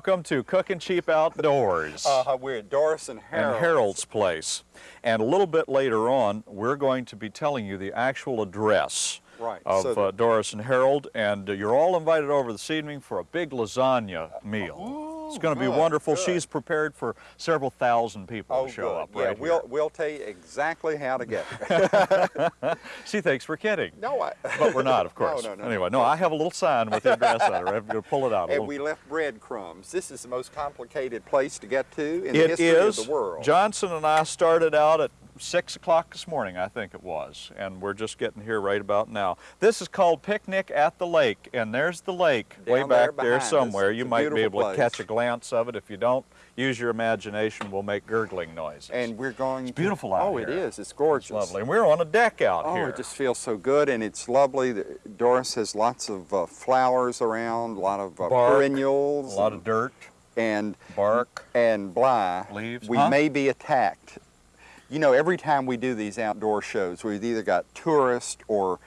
Welcome to Cooking Cheap Outdoors. Uh, we're at Doris and Harold's. And Harold's place. And a little bit later on, we're going to be telling you the actual address right. of so uh, Doris and Harold. And uh, you're all invited over this evening for a big lasagna meal. It's oh, going to be wonderful. good. She's prepared for several thousand people oh, to show good. up yeah, right we'll, here. we'll tell you exactly how to get there. She thinks we're kidding. no, I... But we're not, of course. no, no. no. Anyway, no, I have a little sign with the address on it. I'm going to pull it out. And little we left breadcrumbs. This is the most complicated place to get to in the history is. of the world. Johnson and I started out at 6 o'clock this morning, I think it was, and we're just getting here right about now. This is called Picnic at the Lake, and there's the lake way Down there back there us. somewhere. It's You might be able to catch a glance of it. If you don't, use your imagination. We'll make gurgling noises. and we're going It's beautiful out Oh, here. it is. It's gorgeous. it's lovely. And we're on a deck out Oh, here. it just feels so good, and it's lovely. Doris has lots of uh, flowers around, a lot of uh, Bark, perennials, a lot and, of dirt, and bark, and bly. leaves. we Huh? may be attacked. You know, every time we do these outdoor shows, we've either got tourists or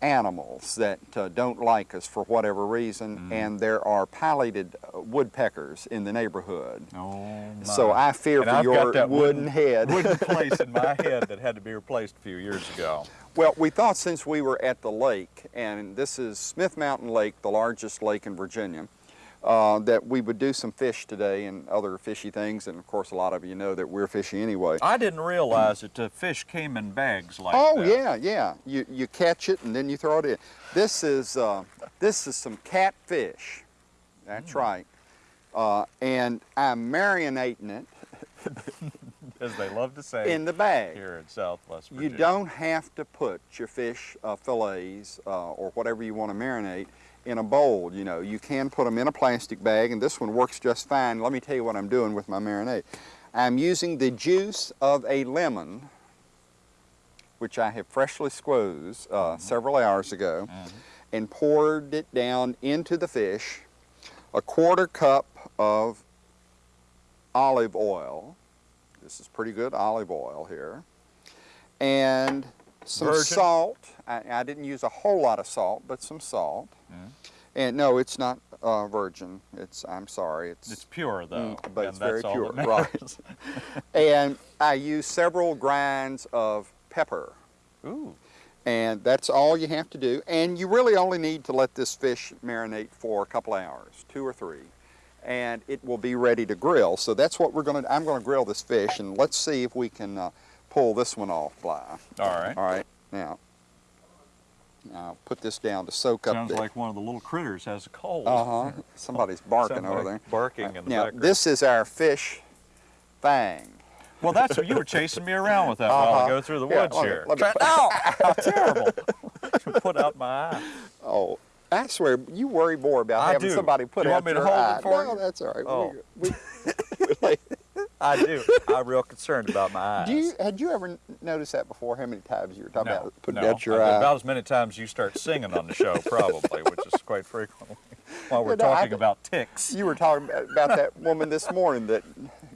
animals that uh, don't like us for whatever reason, Mm-hmm. and there are pileated uh, woodpeckers in the neighborhood. Oh, So. I fear And for I've your that wooden, head. wooden place in my head that had to be replaced a few years ago. Well, we thought since we were at the lake, and this is Smith Mountain Lake, the largest lake in Virginia, uh, that we would do some fish today and other fishy things. And of course, a lot of you know that we're fishy anyway. I didn't realize that the fish came in bags like Oh that. Oh yeah, yeah. You you catch it and then you throw it in. This is uh, this is some catfish. That's right. Uh, and I'm marinating it As they love to say in the bag. here in Southwest You don't have to put your fish uh, fillets uh, or whatever you want to marinate in a bowl. You know, you can put them in a plastic bag, and this one works just fine. Let me tell you what I'm doing with my marinade. I'm using the juice of a lemon, which I have freshly squeezed uh, several hours ago, Mhm. and poured it down into the fish. A quarter cup of olive oil. This is pretty good olive oil here. And some Virgin? salt. I, I didn't use a whole lot of salt, but some salt. Mhm. And no, it's not uh, virgin. It's, I'm sorry, it's, It's pure though, Mm, but and it's very pure, right. and I use several grinds of pepper. Ooh, And that's all you have to do. And you really only need to let this fish marinate for a couple hours, two or three. And it will be ready to grill. So that's what we're gonna, I'm gonna grill this fish and let's see if we can uh, pull this one off, Bly. all right. All right, now, now put this down to soak up Sounds the, like one of the little critters has a cold. uh-huh, somebody's barking over Somebody there. Barking in the Now, background. this is our fish fang. Well, that's what you were chasing me around with that while Uh-huh. ago through the woods let me- here. let me Try- put- Ow! How terrible! Put out my eye. Oh, I swear, you worry more about I having do. somebody put You out want me to your eye. no, that's all right. Oh. We, we, I do. I'm real concerned about my eyes. do you, had you ever noticed that before? How many times you were talking no, about putting no. out your I- eye? About as many times you start singing on the show, probably, which is quite frequently. While we're no, talking d- about ticks. You were talking about, that woman this morning that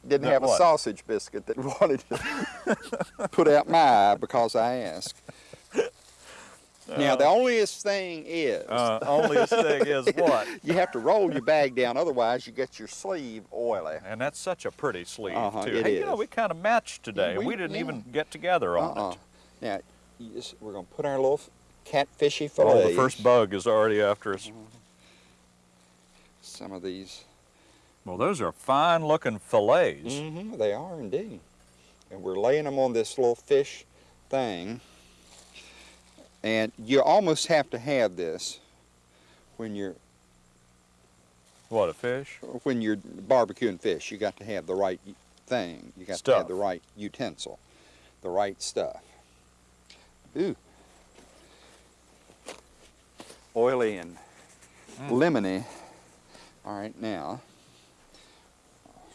didn't That have a sausage biscuit that wanted to put out my eye because I asked. Now, the onlyest thing is, Uh, only thing is what? you have to roll your bag down, otherwise you get your sleeve oily. And that's such a pretty sleeve, Uh-huh, too. it hey, you know, we kind of matched today. We- We, didn't yeah. even get together on Uh-uh. it. Now, just, we're going to put our little catfishy Oh, fillets. the first bug is already after us. Some of these. Well, those are fine-looking fillets. Mm-hmm, they are indeed. And we're laying them on this little fish thing. And you almost have to have this when you're What, a fish? when you're barbecuing fish. You got to have the right thing. You got to have the right utensil, the right stuff. Ooh. Oily and Mm. lemony. All right, now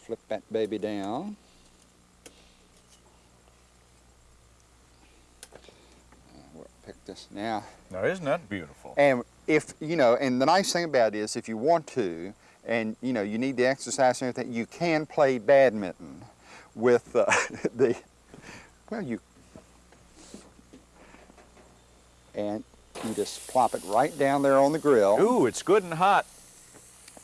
flip that baby down. Uh, this now. Now, isn't that beautiful? And if, you know, and the nice thing about it is if you want to, and, you know, you need the exercise and everything, you can play badminton with uh, the, well, you, and you just plop it right down there on the grill. Ooh, it's good and hot.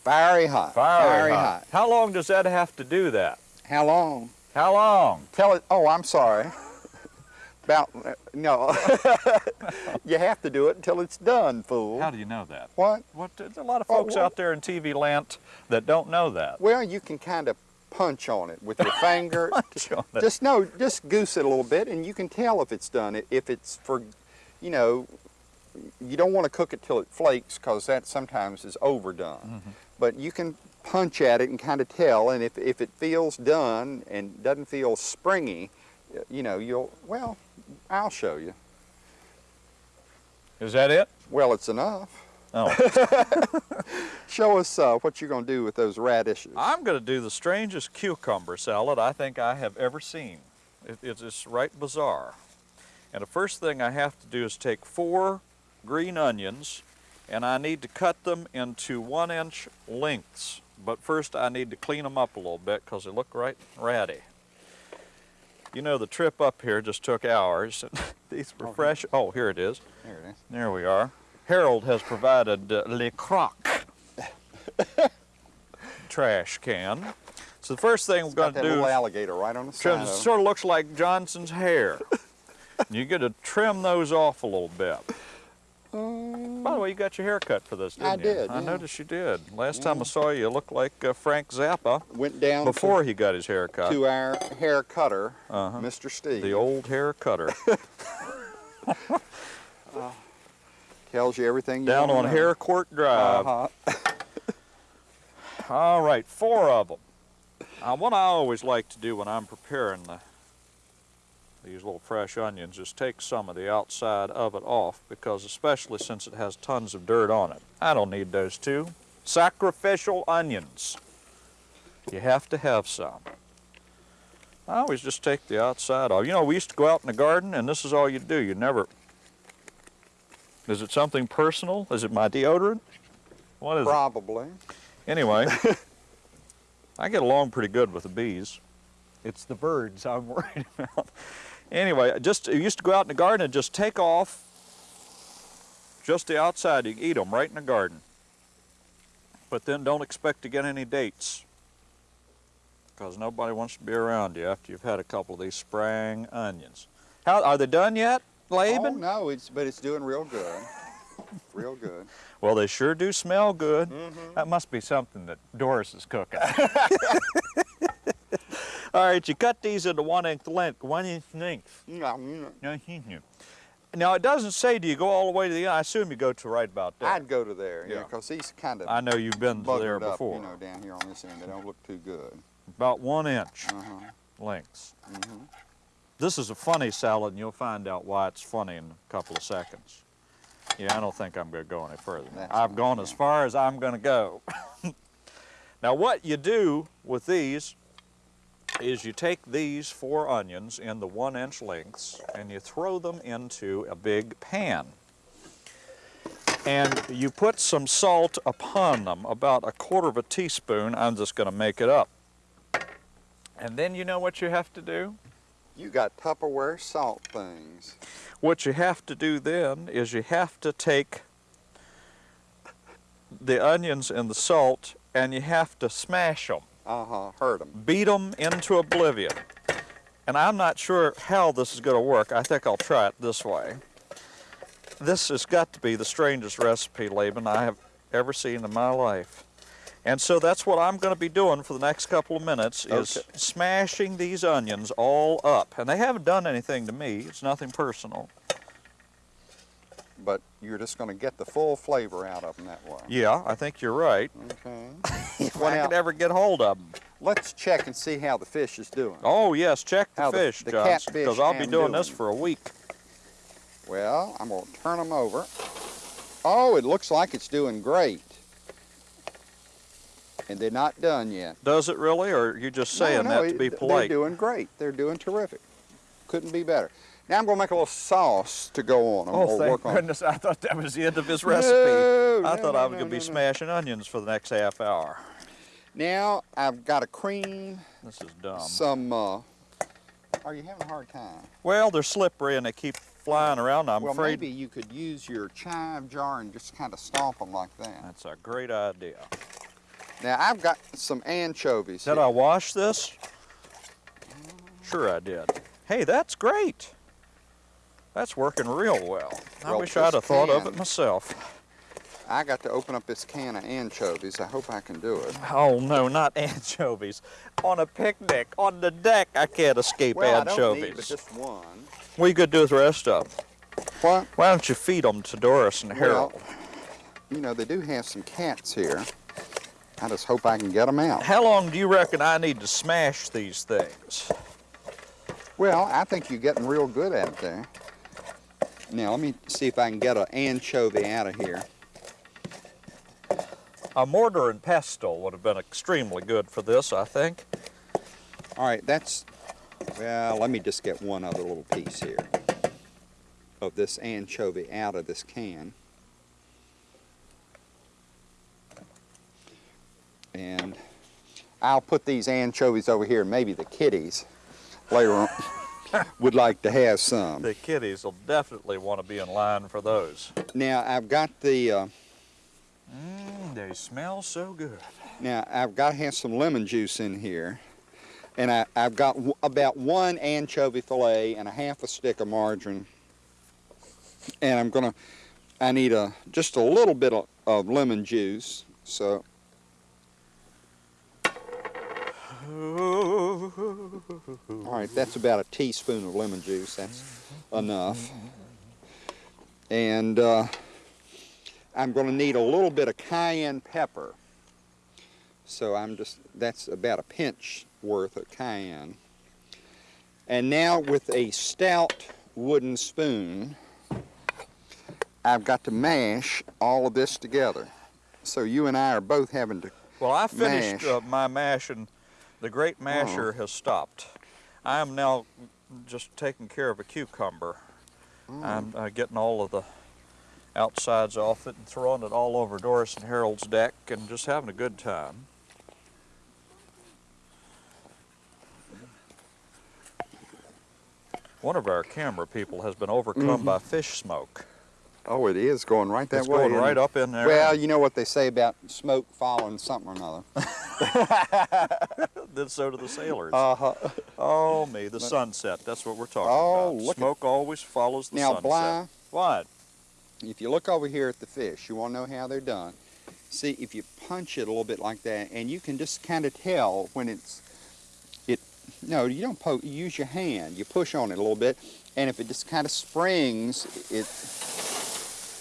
Fiery hot. Fiery, hot. hot. How long does that have to do that? How long? How long? Tell it. Oh, I'm sorry. About no. you have to do it until it's done, fool. How do you know that? what? What, there's a lot of Oh, folks out there in TV land that don't know that. Well, you can kind of punch on it with your finger. Punch on it. Just no, just goose it a little bit, and you can tell if it's done. If it's for, you know, you don't want to cook it till it flakes because that sometimes is overdone. Mm-hmm. But you can punch at it and kind of tell, and if if it feels done and doesn't feel springy, you know, you'll well, I'll show you. Is that it? Well, it's enough. Oh. Show us uh, what you're going to do with those radishes. I'm going to do the strangest cucumber salad I think I have ever seen. It, it's just right bizarre. And the first thing I have to do is take four green onions and I need to cut them into one inch lengths. But first I need to clean them up a little bit because they look right ratty. You know the trip up here just took hours. These were fresh. Oh, here it is. There it is. There we are. Harold has provided uh, Le Croc trash can. So the first thing we're Got going to do little is alligator right on the side. it sort of looks like Johnson's hair. you got to trim those off a little bit. By the way, you got your hair cut for this, didn't I you? did, I yeah. noticed you did. Last time I saw you, you looked like uh, Frank Zappa Went down before he got his hair to, cut. to our hair cutter, Uh-huh. Mr. Steve. The old hair cutter. Tells you everything you Down on know. Harcourt Drive. Uh-huh. All right, four of them. Uh, what I always like to do when I'm preparing the, these little fresh onions is take some of the outside of it off because especially since it has tons of dirt on it. I don't need those two. Sacrificial onions. You have to have some. I always just take the outside off. You know, we used to go out in the garden and this is all you do. You never... Is it something personal? Is it my deodorant? What is it? Probably. Anyway, I get along pretty good with the bees. It's the birds I'm worried about. Anyway, just you used to go out in the garden and just take off just the outside. You eat them right in the garden. But then don't expect to get any dates because nobody wants to be around you after you've had a couple of these sprang onions. How are they done yet, Oh, Laban? no, it's but it's doing real good. real good. Well, they sure do smell good. Mm-hmm. That must be something that Doris is cooking. All right, you cut these into one inch length, one inch length. Mm, Now it doesn't say do you go all the way to the end. I assume you go to right about there. I'd go to there, yeah, Yeah. because these kind of I know you've been to there buggered up, before. you know, down here on this end. They don't look too good. About one inch Uh-huh. lengths. Mhm. This is a funny salad, and you'll find out why it's funny in a couple of seconds. Yeah, I don't think I'm going to go any further. That's I've gone as far as I'm going to go. now, what you do with these is you take these four onions in the one inch lengths and you throw them into a big pan. And you put some salt upon them, about a quarter of a teaspoon. I'm just going to make it up. And then you know what you have to do? You got Tupperware salt things. What you have to do then is you have to take the onions and the salt and you have to smash them, Uh-huh, hurt them. beat them into oblivion. And I'm not sure how this is going to work. I think I'll try it this way. This has got to be the strangest recipe, Laban, I have ever seen in my life. And so that's what I'm going to be doing for the next couple of minutes is Okay. smashing these onions all up. And they haven't done anything to me. It's nothing personal. But you're just going to get the full flavor out of them that way. Yeah, I think you're right. Okay. If Well, I now- could ever get hold of them. Let's check and see how the fish is doing. Oh yes, check the How fish, the Johnson, because I'll be am doing this for a week. Well, I'm going to turn them over. Oh, it looks like it's doing great. And they're not done yet. Does it really, or are you just saying no, no, that to be polite? They're doing great. They're doing terrific. Couldn't be better. Now I'm going to make a little sauce to go on them Oh, thank work on. goodness! I thought that was the end of his recipe. No, I no, thought no, I was going to be smashing onions for the next half hour. Now I've got a cream This is dumb. some. Uh, are you having a hard time? Well, they're slippery and they keep flying around. I'm well, afraid maybe you could use your chive jar and just kind of stomp them like that. that's a great idea. Now I've got some anchovies. Did here. I wash this? Sure I did. Hey, that's great. That's working real well. I Well, wish I'd have thought of it myself. I got to open up this can of anchovies. I hope I can do it. Oh no, not anchovies. On a picnic, on the deck, I can't escape Well, I anchovies. don't need but just one. What are you gonna do with the rest of them? What? Why don't you feed them to Doris and Harold? Well, you know, they do have some cats here. I just hope I can get them out. How long do you reckon I need to smash these things? Well, I think you're getting real good at it there. Now, let me see if I can get an anchovy out of here. A mortar and pestle would have been extremely good for this, I think. All right, that's, well, let me just get one other little piece here of this anchovy out of this can. And I'll put these anchovies over here. Maybe the kitties later on would like to have some. The kiddies will definitely want to be in line for those. Now, I've got the, uh, Mmm, they smell so good. Now, I've got to have some lemon juice in here. And I, I've got w- about one anchovy fillet and a half a stick of margarine. And I'm going to, I need a, just a little bit of, of lemon juice. So, all right, that's about a teaspoon of lemon juice. That's enough. And uh, I'm going to need a little bit of cayenne pepper. So I'm just, that's about a pinch worth of cayenne. And now with a stout wooden spoon, I've got to mash all of this together. So you and I are both having to, Well, I finished Mash. uh, my mash and the great uh-huh. masher has stopped. I am now just taking care of a cucumber. I'm mm. uh, getting all of the outsides off it and throwing it all over Doris and Harold's deck and just having a good time. One of our camera people has been overcome mm-hmm. by fish smoke. Oh, it is going right that it's way. going right it? up in there. Well, you know what they say about smoke following something or another. then so do the sailors. Uh-huh. Oh me, the sunset. That's what we're talking Oh, about. look at- Smoke always follows the Now, sunset. Bly, What? if you look over here at the fish, you want to know how they're done. See, if you punch it a little bit like that, and you can just kind of tell when it's, it, no, you don't poke, you use your hand. You push on it a little bit, and if it just kind of springs, it,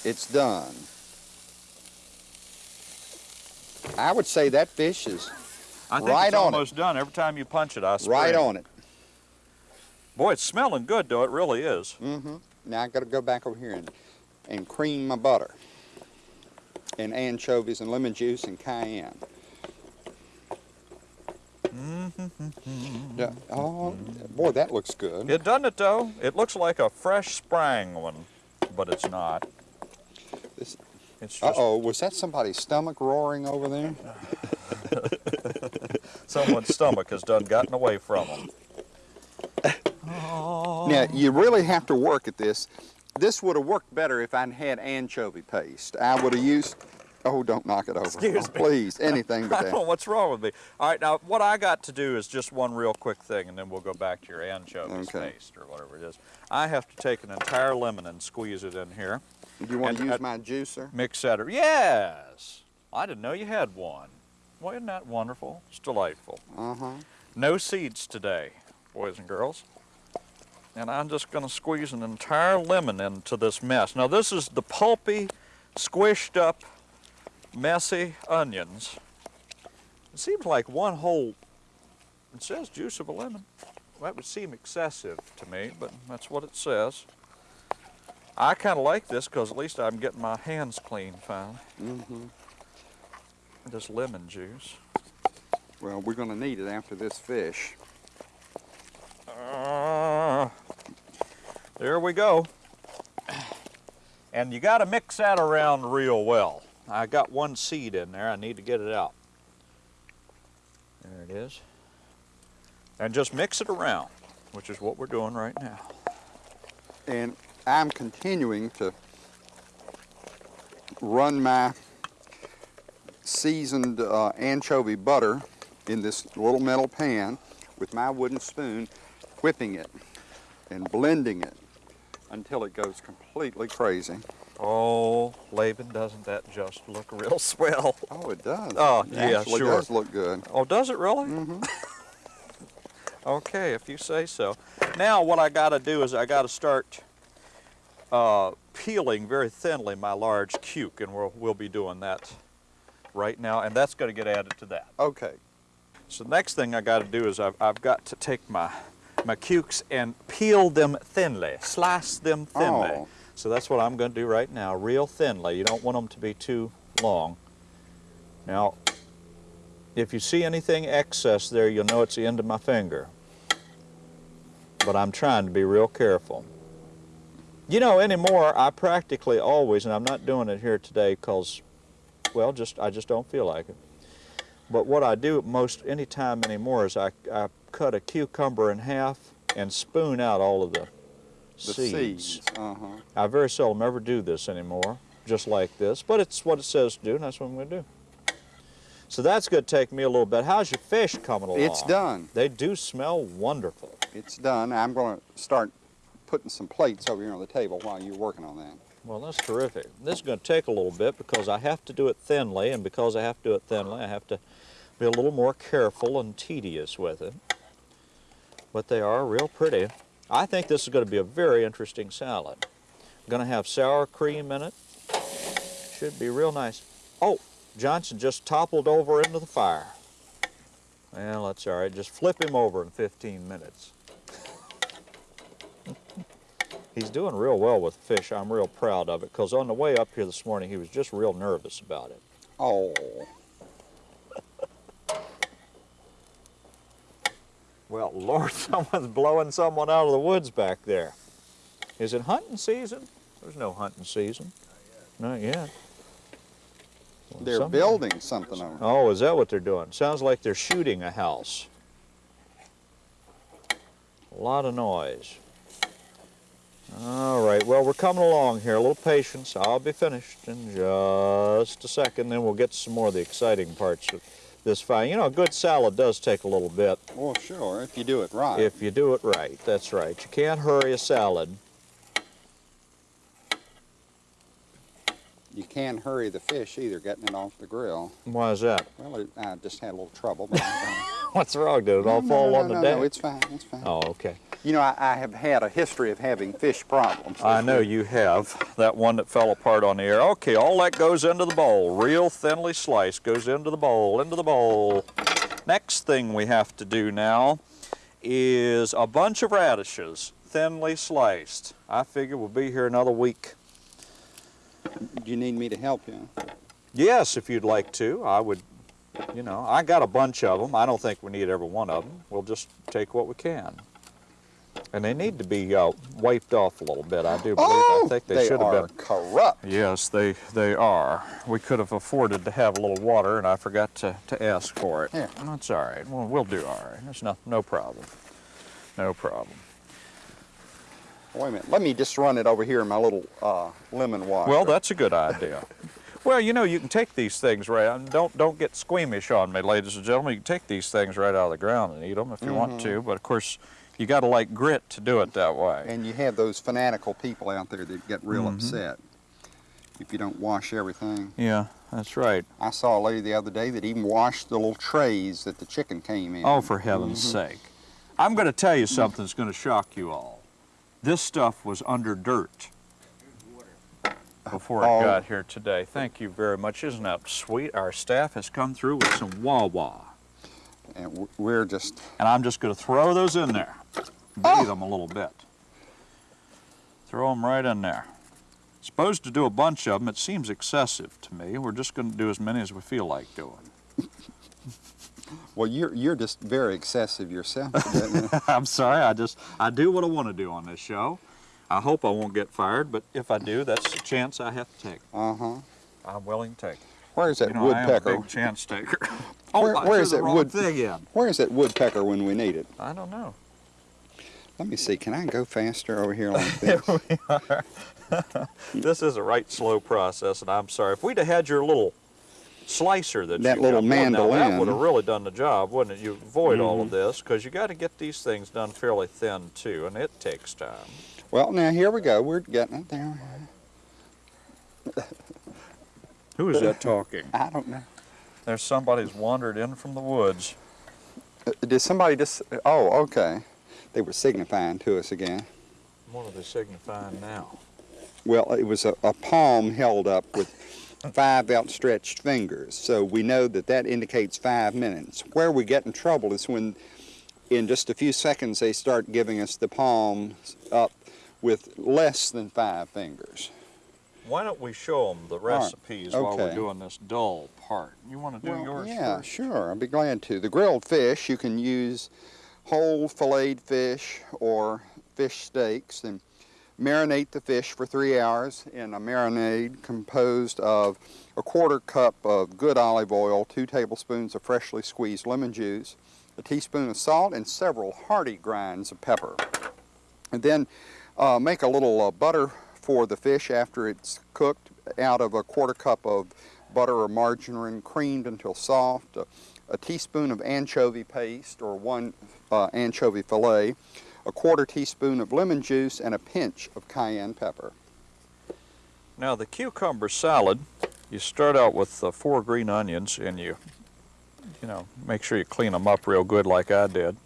it's done. I would say that fish is I think Right it's on it. almost done. Every time you punch it, I spring. right on it. Boy, it's smelling good though. It really is. Mm-hmm. Now I got to go back over here and, and cream my butter. And anchovies and lemon juice and cayenne. Yeah, oh, boy, that looks good. It doesn't it though? It looks like a fresh sprang one, but it's not. This- It's uh oh, was that somebody's stomach roaring over there? someone's stomach has done gotten away from them. Oh. Now you really have to work at this. This would have worked better if I'd had anchovy paste. I would have used. Oh, don't knock it over. Excuse Oh, me. Please, anything I but don't know that. what's wrong with me. All right, now what I got to do is just one real quick thing, and then we'll go back to your anchovy Okay. paste or whatever it is. I have to take an entire lemon and squeeze it in here. Do you want to use my juicer? Mix Yes, I didn't know you had one. Well, isn't that wonderful? It's delightful. Uh huh. No seeds today, boys and girls. And I'm just going to squeeze an entire lemon into this mess. Now this is the pulpy, squished up, messy onions. It seems like one whole, it says juice of a lemon. That would seem excessive to me, but that's what it says. I kind of like this because at least I'm getting my hands clean finally. Mm-hmm. This lemon juice. Well, we're going to need it after this fish. Uh, there we go. And you got to mix that around real well. I got one seed in there. I need to get it out. There it is. And just mix it around, which is what we're doing right now. And I'm continuing to run my seasoned uh, anchovy butter in this little metal pan with my wooden spoon, whipping it and blending it until it goes completely crazy. Oh, Laban, doesn't that just look real swell? Oh, it does. Oh, it yeah, actually sure. does look good. Oh, does it really? Mm-hmm. Okay, if you say so. Now what I got to do is I got to start uh, peeling very thinly my large cuke, and we'll, we'll be doing that right now, and that's going to get added to that. Okay. So the next thing I got to do is I've, I've got to take my, my cukes and peel them thinly, slice them thinly. Oh. So that's what I'm going to do right now, real thinly. You don't want them to be too long. Now, if you see anything excess there, you'll know it's the end of my finger. But I'm trying to be real careful. You know, anymore, I practically always, and I'm not doing it here today because, well, just I just don't feel like it. But what I do most any time anymore is I, I cut a cucumber in half and spoon out all of the, The seeds. seeds. Uh-huh. I very seldom ever do this anymore, just like this, but it's what it says to do, and that's what I'm going to do. So that's going to take me a little bit. How's your fish coming along? It's done. They do smell wonderful. It's done. I'm going to start putting some plates over here on the table while you're working on that. Well, that's terrific. This is going to take a little bit because I have to do it thinly, and because I have to do it thinly, I have to be a little more careful and tedious with it. But they are real pretty. I think this is going to be a very interesting salad. going to have sour cream in it. Should be real nice. Oh, Johnson just toppled over into the fire. Well, that's all right. Just flip him over in 15 minutes. He's doing real well with fish. I'm real proud of it because on the way up here this morning, he was just real nervous about it. Oh, Well, Lord, someone's blowing someone out of the woods back there. Is it hunting season? There's no hunting season. Not yet. Well, they're building something over. Oh, is that what they're doing? Sounds like they're shooting a house. A lot of noise. All right, well, we're coming along here. A little patience. I'll be finished in just a second, then we'll get some more of the exciting parts of this fine. You know, a good salad does take a little bit Well, sure, if you do it right. if you do it right. That's right. You can't hurry a salad. You can't hurry the fish either, getting it off the grill. Why is that? Well, it, I just had a little trouble. What's wrong? Did it all No, fall no, on no, the no, day? No, it's fine, it's fine. oh, okay. You know, I, I have had a history of having fish problems. I know you have. That one that fell apart on the air. Okay, all that goes into the bowl. Real thinly sliced goes into the bowl, into the bowl. Next thing we have to do now is a bunch of radishes, thinly sliced. I figure we'll be here another week. Do you need me to help you? Yes, if you'd like to, I would, you know, I got a bunch of them. I don't think we need every one of them. We'll just take what we can. And they need to be uh, wiped off a little bit, I do believe. I think they, should have Oh, are been. corrupt. Yes, they, they are. We could have afforded to have a little water, and I forgot to, to ask for it. Here. That's all right. Well, we'll do all right. There's no, no problem. No problem. Wait a minute, let me just run it over here in my little uh, lemon water. Well, that's a good idea. Well, you know, you can take these things right. and Don't don't get squeamish on me, ladies and gentlemen. You can take these things right out of the ground and eat them if you want to. But of course, you got to like grit to do it that way. And you have those fanatical people out there that get real Mm-hmm. upset if you don't wash everything. Yeah, that's right. I saw a lady the other day that even washed the little trays that the chicken came in. Oh, for heaven's Mm-hmm. sake! I'm going to tell you something that's going to shock you all. This stuff was under dirt before it Oh. got here today. Thank you very much. Isn't that sweet? Our staff has come through with some Wawa. And we're just, And I'm just going to throw those in there. Bathe them a little bit. Throw them right in there. Supposed to do a bunch of them. It seems excessive to me. We're just going to do as many as we feel like doing. well, you're, you're just very excessive yourself. I'm sorry. I just I do what I want to do on this show. I hope I won't get fired, but if I do, that's a chance I have to take. uh-huh. I'm willing to take. Where's that You know, I am a woodpecker? big chance taker. oh, Where- where is the that wood- thing in. Where's that woodpecker when we need it? I don't know. Let me see, can I go faster over here like this? This is a right slow process, and I'm sorry. If we'd have had your little slicer that, That you little got going. Now, that would have really done the job, wouldn't it? You avoid all Mm-hmm. of this because you got to get these things done fairly thin too, and it takes time. Well, now here we go. We're getting it there. Who is that talking? I don't know. There's somebody who's wandered in from the woods. Uh, Did somebody just? Oh, okay. They were signifying to us again. What are they signifying now? Well, it was a, a palm held up with five outstretched fingers. So we know that that indicates five minutes. Where we get in trouble is when, in just a few seconds, they start giving us the palms up with less than five fingers. Why don't we show them the right, recipes while we're doing this dull part? You want to do Well, yours yeah, first? sure. I'd be glad to. The grilled fish, you can use whole filleted fish or fish steaks and marinate the fish for three hours in a marinade composed of a quarter cup of good olive oil, two tablespoons of freshly squeezed lemon juice, a teaspoon of salt, and several hearty grinds of pepper. And then uh, make a little uh, butter for the fish after it's cooked out of a quarter cup of butter or margarine creamed until soft, a, a teaspoon of anchovy paste or one uh, anchovy fillet, a quarter teaspoon of lemon juice, and a pinch of cayenne pepper. Now the cucumber salad, you start out with uh, four green onions and you, you know, make sure you clean them up real good like I did,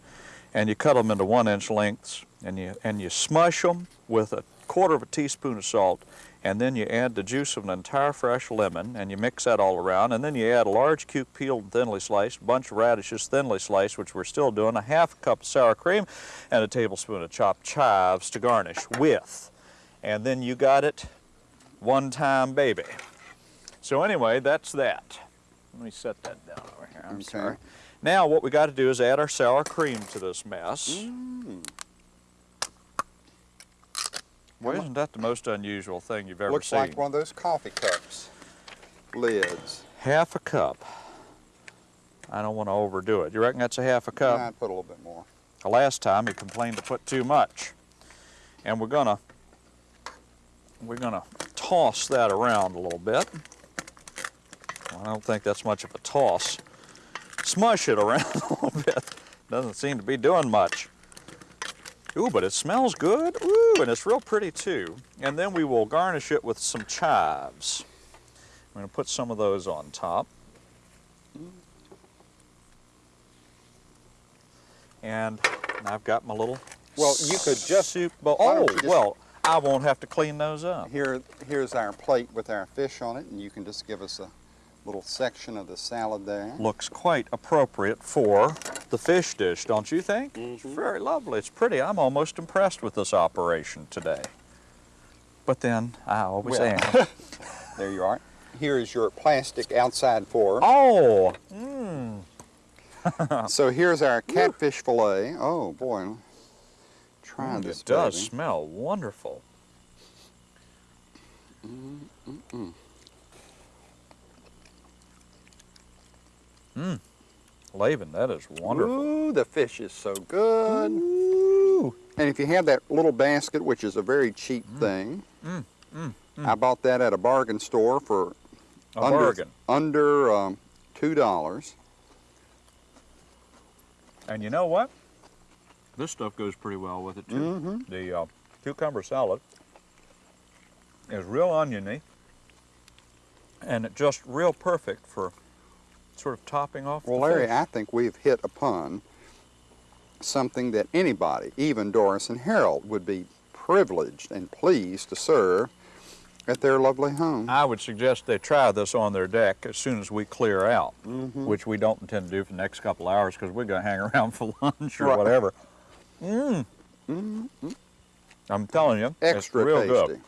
and you cut them into one inch lengths and you and you smush them with a quarter of a teaspoon of salt, and then you add the juice of an entire fresh lemon and you mix that all around, and then you add a large cuke peeled and thinly sliced, bunch of radishes thinly sliced, which we're still doing, a half cup of sour cream, and a tablespoon of chopped chives to garnish with, and then you got it one time baby. So anyway, that's that. Let me set that down over here. I'm Okay. sorry. Now what we got to do is add our sour cream to this mess. Mm. Well, isn't that the most unusual thing you've ever Looks seen? Looks like one of those coffee cups lids. Half a cup. I don't want to overdo it. You reckon that's a half a cup? I'd put a little bit more. The last time he complained to put too much. And we're gonna we're gonna toss that around a little bit. Well, I don't think that's much of a toss. Smush it around a little bit. Doesn't seem to be doing much. Ooh, but it smells good. Ooh, and it's real pretty too. And then we will garnish it with some chives. I'm gonna put some of those on top. And I've got my little Well, you could just- soup bowl. Oh, just- well, I won't have to clean those up. Here, here's our plate with our fish on it, and you can just give us a little section of the salad there. Looks quite appropriate for the fish dish, don't you think? It's mm-hmm. very lovely. It's pretty. I'm almost impressed with this operation today. But then I always Well, am. There you are. Here is your plastic outside fork. Oh, mmm. So here's our catfish fillet. Oh boy, try mm, this. it does baby. smell wonderful. Mmm. Laban, that is wonderful. Ooh, the fish is so good. Ooh. And if you have that little basket, which is a very cheap thing, Mm, mm, I bought that at a bargain store for A under bargain. under um, two dollars. And you know what? This stuff goes pretty well with it too. Mm-hmm. The uh, cucumber salad is real oniony and it just real perfect for sort of topping off Well, the Larry, fish. I think we've hit upon something that anybody, even Doris and Harold, would be privileged and pleased to serve at their lovely home. I would suggest they try this on their deck as soon as we clear out, Mhm. which we don't intend to do for the next couple hours because we're going to hang around for lunch or Right. whatever. Mmm. Mm, I'm telling you, extra it's real tasty. good.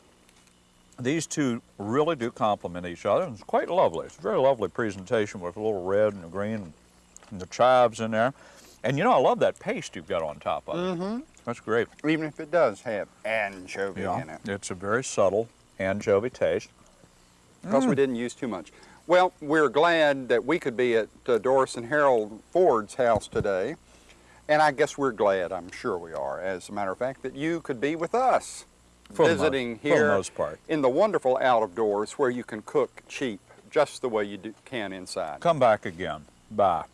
These two really do complement each other. and It's quite lovely. It's a very lovely presentation with a little red and green and the chives in there. And you know, I love that paste you've got on top of it. Mm-hmm. That's great. Even if it does have anchovy in it, It's a very subtle anchovy taste. because Mm. we didn't use too much. Well, we're glad that we could be at uh, Doris and Harold Ford's house today. And I guess we're glad, I'm sure we are, as a matter of fact, that you could be with us For visiting here most part. in the wonderful out of doors where you can cook cheap just the way you do, can inside. Come back again. Bye.